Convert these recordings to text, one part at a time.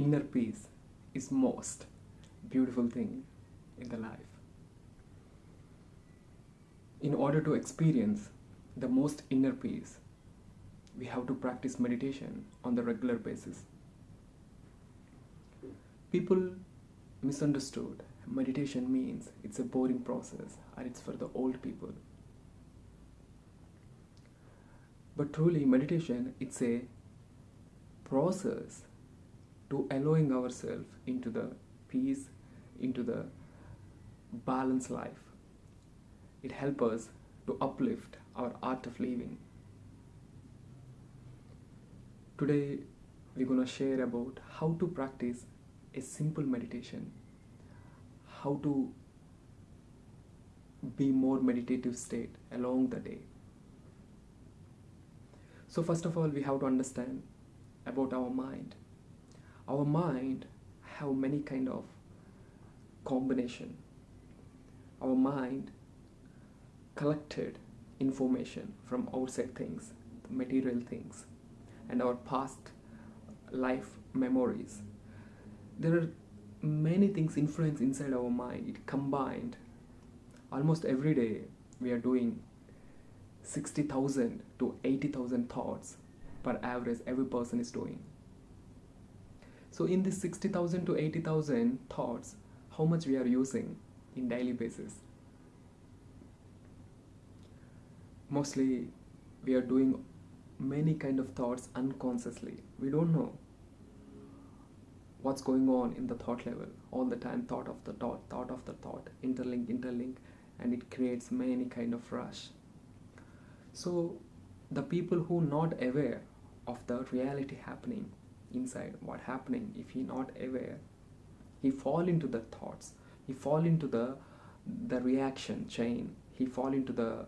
inner peace is most beautiful thing in the life. In order to experience the most inner peace, we have to practice meditation on the regular basis. People misunderstood meditation means it's a boring process and it's for the old people. But truly, meditation it's a process to allowing ourselves into the peace, into the balanced life. It helps us to uplift our art of living. Today, we're to share about how to practice a simple meditation, how to be more meditative state along the day. So first of all, we have to understand about our mind. Our mind have many kind of combination. Our mind collected information from outside things, material things, and our past life memories. There are many things influence inside our mind. It combined. Almost every day we are doing 60,000 to 80,000 thoughts per average every person is doing. So in this 60,000 to 80,000 thoughts, how much we are using in daily basis? Mostly we are doing many kind of thoughts unconsciously. We don't know what's going on in the thought level all the time thought of the thought thought of the thought interlink interlink and it creates many kind of rush so the people who not aware of the reality happening inside what happening if he not aware. He fall into the thoughts. He fall into the the reaction chain. He fall into the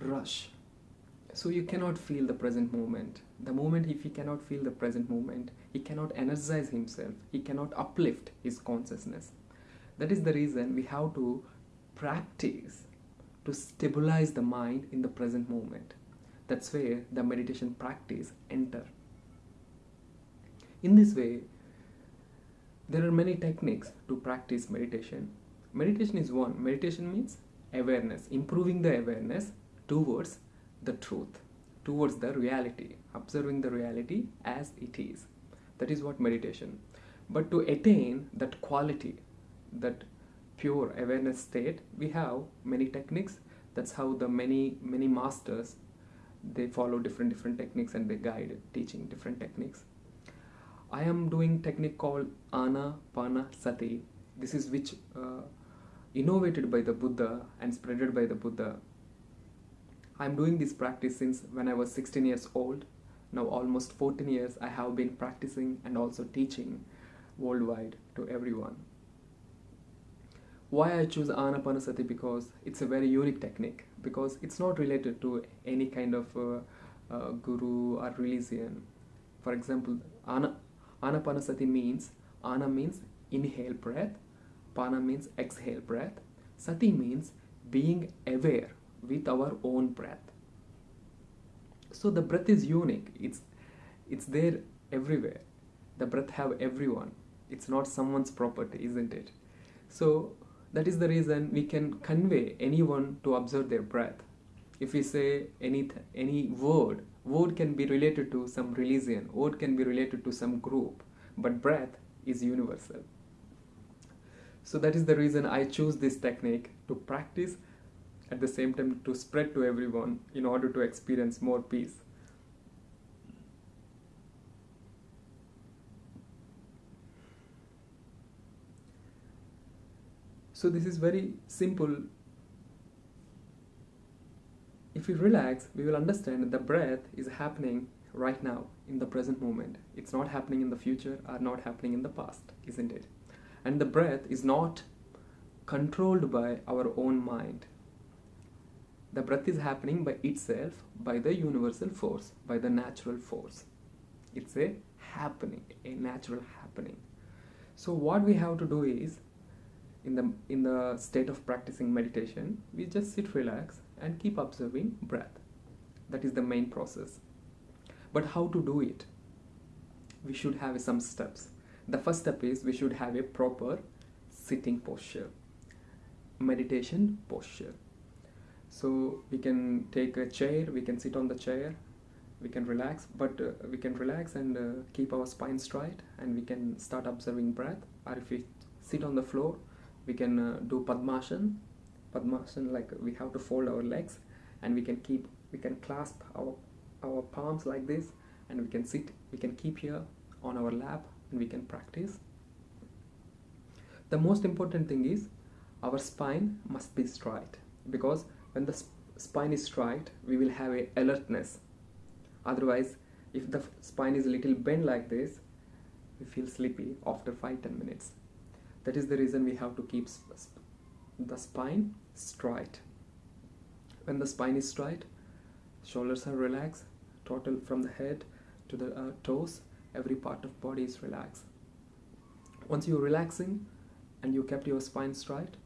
rush. So you cannot feel the present moment. The moment if he cannot feel the present moment he cannot energize himself. He cannot uplift his consciousness. That is the reason we have to practice to stabilize the mind in the present moment. That's where the meditation practice enter. In this way, there are many techniques to practice meditation. Meditation is one. Meditation means awareness, improving the awareness towards the truth, towards the reality, observing the reality as it is. That is what meditation. But to attain that quality, that pure awareness state we have many techniques that's how the many many masters they follow different different techniques and they guide teaching different techniques. I am doing technique called anapana sati this is which uh, innovated by the buddha and spreaded by the buddha. I'm doing this practice since when i was 16 years old. Now almost 14 years i have been practicing and also teaching worldwide to everyone. Why I choose Anapanasati because it's a very unique technique because it's not related to any kind of uh, uh, guru or religion. For example, Ana, Anapanasati means Ana means inhale breath, Pana means exhale breath, Sati means being aware with our own breath. So the breath is unique. It's it's there everywhere. The breath have everyone. It's not someone's property, isn't it? So that is the reason we can convey anyone to observe their breath. If we say any, any word, word can be related to some religion, word can be related to some group, but breath is universal. So that is the reason I choose this technique to practice at the same time to spread to everyone in order to experience more peace. So this is very simple. If we relax, we will understand that the breath is happening right now in the present moment. It's not happening in the future or not happening in the past, isn't it? And the breath is not controlled by our own mind. The breath is happening by itself, by the universal force, by the natural force. It's a happening, a natural happening. So what we have to do is in the in the state of practicing meditation we just sit relax and keep observing breath that is the main process but how to do it we should have some steps. The first step is we should have a proper sitting posture, meditation posture. So we can take a chair, we can sit on the chair, we can relax, but uh, we can relax and uh, keep our spine straight and we can start observing breath. Or if we sit on the floor, we can uh, do Padmasana. Padmasana, like we have to fold our legs and we can keep, we can clasp our, our palms like this and we can sit, we can keep here on our lap and we can practice. The most important thing is our spine must be straight because when the sp- spine is straight, we will have a alertness. Otherwise, if the spine is a little bent like this, we feel sleepy after 5-10 minutes. That is the reason we have to keep sp- the spine straight. When the spine is straight, shoulders are relaxed, total from the head to the uh, toes, every part of body is relaxed. Once you're relaxing and you kept your spine straight,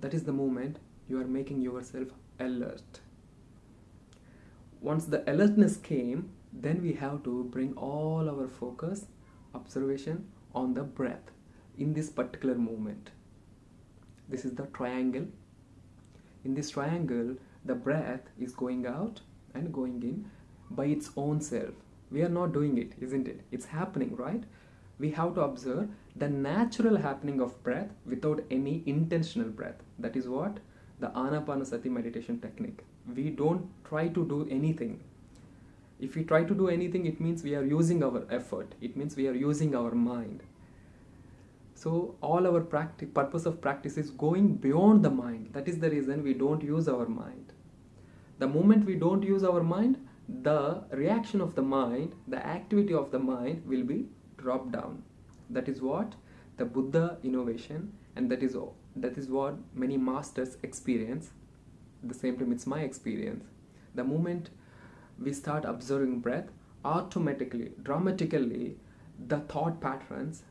that is the moment you are making yourself alert. Once the alertness came, then we have to bring all our focus, observation on the breath in this particular moment. This is the triangle. In this triangle, the breath is going out and going in by its own self. We are not doing it, isn't it? It's happening, right? We have to observe the natural happening of breath without any intentional breath. That is what the Anapanasati meditation technique. We don't try to do anything. If we try to do anything, it means we are using our effort. It means we are using our mind. So all our practice, purpose of practice is going beyond the mind. That is the reason we don't use our mind. The moment we don't use our mind, the reaction of the mind, the activity of the mind will be dropped down. That is what the Buddha innovation, and that is that is what many masters experience. At the same time, it's my experience. The moment we start observing breath, automatically, dramatically, the thought patterns,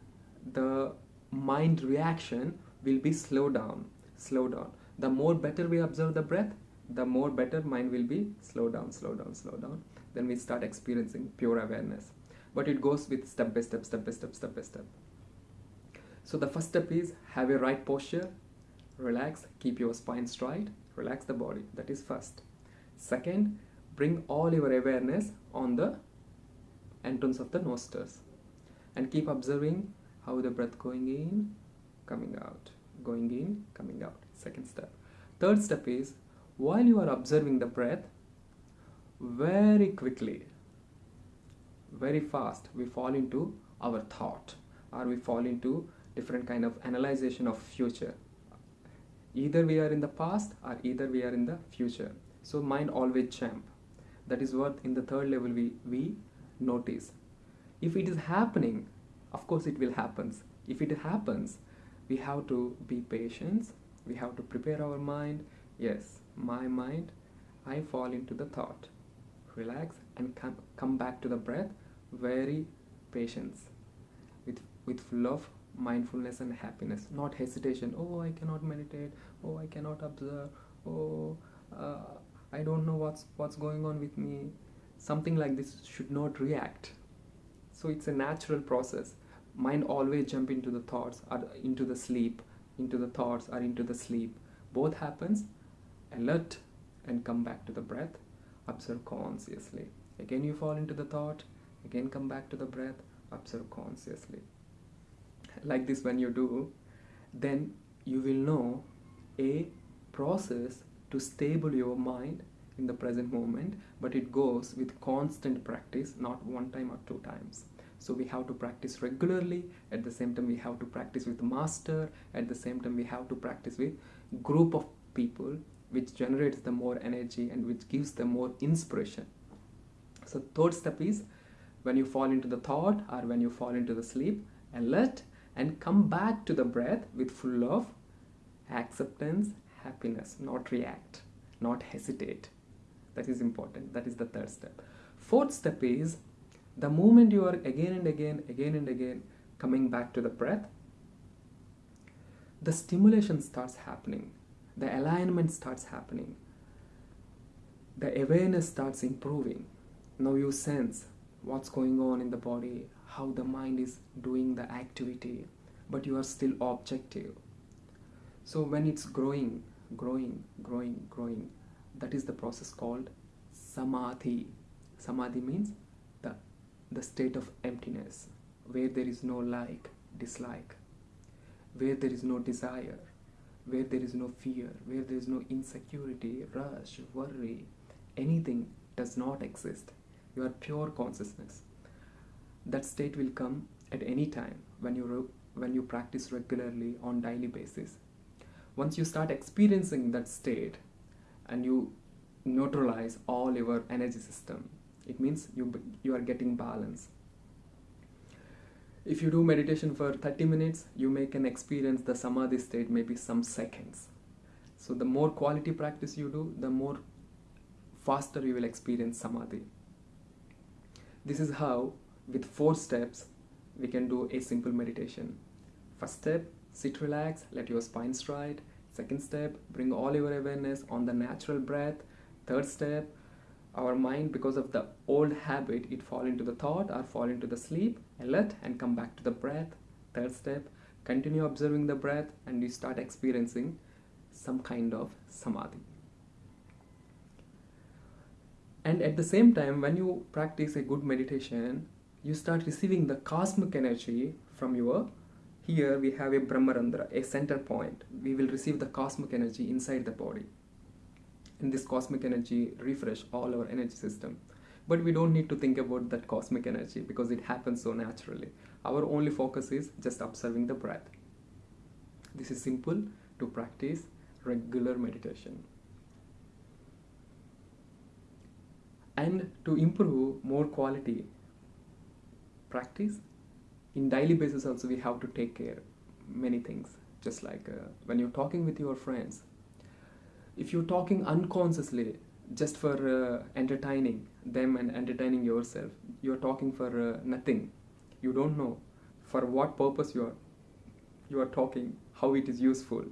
the mind reaction will be slow down, slow down. The more better we observe the breath, the more better mind will be slow down, slow down, slow down. Then we start experiencing pure awareness. But it goes with step by step, step by step, step by step. So the first step is have a right posture, relax, keep your spine straight, relax the body. That is first. Second, bring all your awareness on the entrance of the nostrils and keep observing how the breath going in, coming out, going in, coming out. Second step. Third step is while you are observing the breath, very quickly, very fast, we fall into our thought or we fall into different kind of analyzation of future. Either we are in the past or either we are in the future. So mind always jump. That is what in the third level we, we notice. If it is happening, of course it will happen. If it happens, we have to be patient. We have to prepare our mind. Yes, my mind, I fall into the thought. Relax and come, come back to the breath. Very patience. With, with of mindfulness and happiness. Not hesitation. Oh, I cannot meditate. Oh, I cannot observe. Oh, uh, I don't know what's what's going on with me. Something like this should not react. So it's a natural process. Mind always jump into the thoughts or into the sleep, into the thoughts or into the sleep. Both happens. Alert and come back to the breath. Observe consciously. Again you fall into the thought. Again come back to the breath. Observe consciously. Like this when you do, then you will know a process to stable your mind in the present moment but it goes with constant practice not one time or two times so we have to practice regularly at the same time we have to practice with master at the same time we have to practice with group of people which generates the more energy and which gives the more inspiration so third step is when you fall into the thought or when you fall into the sleep alert and come back to the breath with full of acceptance happiness, not react, not hesitate. That is important. That is the third step. Fourth step is the moment you are again and again, again and again coming back to the breath, the stimulation starts happening, the alignment starts happening, the awareness starts improving. Now you sense what's going on in the body, how the mind is doing the activity, but you are still objective. So when it's growing, growing, growing, growing, that is the process called samadhi. Samadhi means the, state of emptiness, where there is no like, dislike, where there is no desire, where there is no fear, where there is no insecurity, rush, worry, anything does not exist. You are pure consciousness. That state will come at any time when you when you practice regularly on daily basis. Once you start experiencing that state and you neutralize all your energy system, it means you you are getting balance. If you do meditation for 30 minutes you may can experience the samadhi state maybe some seconds. So the more quality practice you do the more faster you will experience samadhi. This is how with four steps we can do a simple meditation. First step sit relax let your spine straight second step bring all your awareness on the natural breath. Third step our mind because of the old habit it fall into the thought or fall into the sleep alert and come back to the breath. Third step continue observing the breath and you start experiencing some kind of samadhi. And at the same time when you practice a good meditation you start receiving the cosmic energy from your here we have a brahmarandhra a center point. We will receive the cosmic energy inside the body and this cosmic energy refresh all our energy system. But we don't need to think about that cosmic energy because it happens so naturally. Our only focus is just observing the breath. This is simple to practice regular meditation. And to improve more quality practice in daily basis also we have to take care many things. Just like uh, when you're talking with your friends if you're talking unconsciously just for uh, entertaining them and entertaining yourself you're talking for uh, nothing. You don't know for what purpose you are you are talking how it is useful.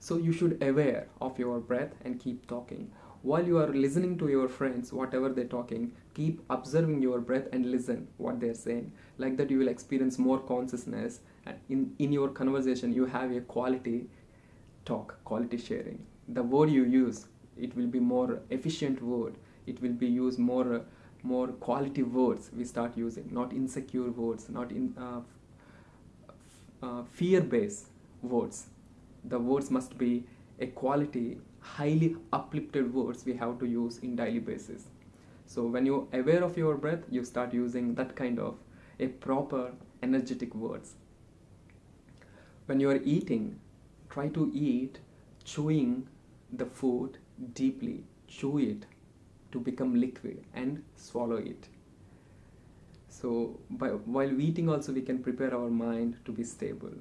So you should aware of your breath and keep talking. While you are listening to your friends whatever they're talking keep observing your breath and listen what they're saying. Like that you will experience more consciousness and in in your conversation you have a quality talk quality sharing. The word you use it will be more efficient word. It will be used more more quality words we start using not insecure words not in uh, uh, fear based words. The words must be a quality highly uplifted words we have to use in daily basis. So when you're aware of your breath you start using that kind of a proper energetic words. When you are eating try to eat chewing the food deeply chew it to become liquid and swallow it. So by, while eating also we can prepare our mind to be stable.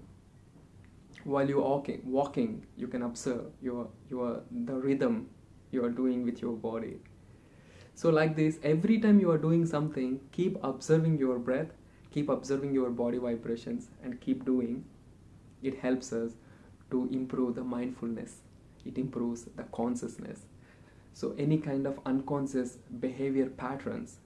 While you're walking walking you can observe your your the rhythm you are doing with your body. So like this every time you are doing something keep observing your breath keep observing your body vibrations and keep doing. It helps us to improve the mindfulness. It improves the consciousness. So any kind of unconscious behavior patterns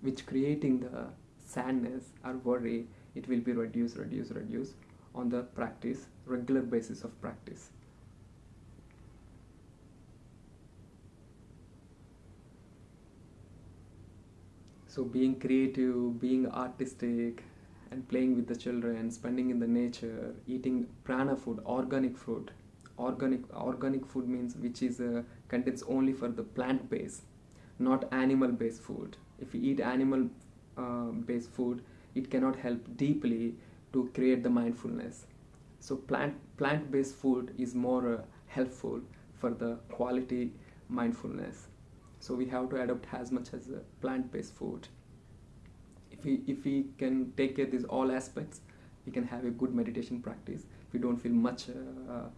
which creating the sadness or worry it will be reduced reduced reduced on the practice regular basis of practice. So being creative being artistic and playing with the children, spending in the nature, eating prana food, organic food. Organic organic food means which is uh, contains only for the plant base, not animal based food. If you eat animal uh, based food, it cannot help deeply to create the mindfulness. So plant plant based food is more uh, helpful for the quality mindfulness. So we have to adopt as much as plant based food if we if we can take care these all aspects we can have a good meditation practice. We don't feel much uh,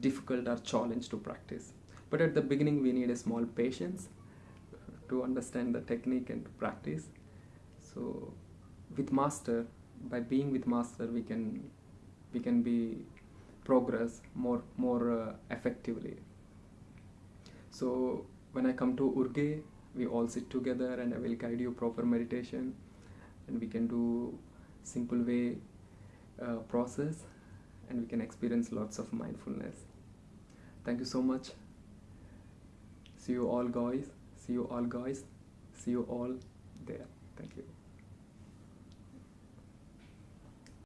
difficult or challenge to practice. But at the beginning we need a small patience to understand the technique and to practice. So with master by being with master we can we can be progress more more uh, effectively. So when i come to urge we all sit together and I will guide you proper meditation and we can do simple way uh, process and we can experience lots of mindfulness. Thank you so much. See you all guys. See you all guys. See you all there. Thank you.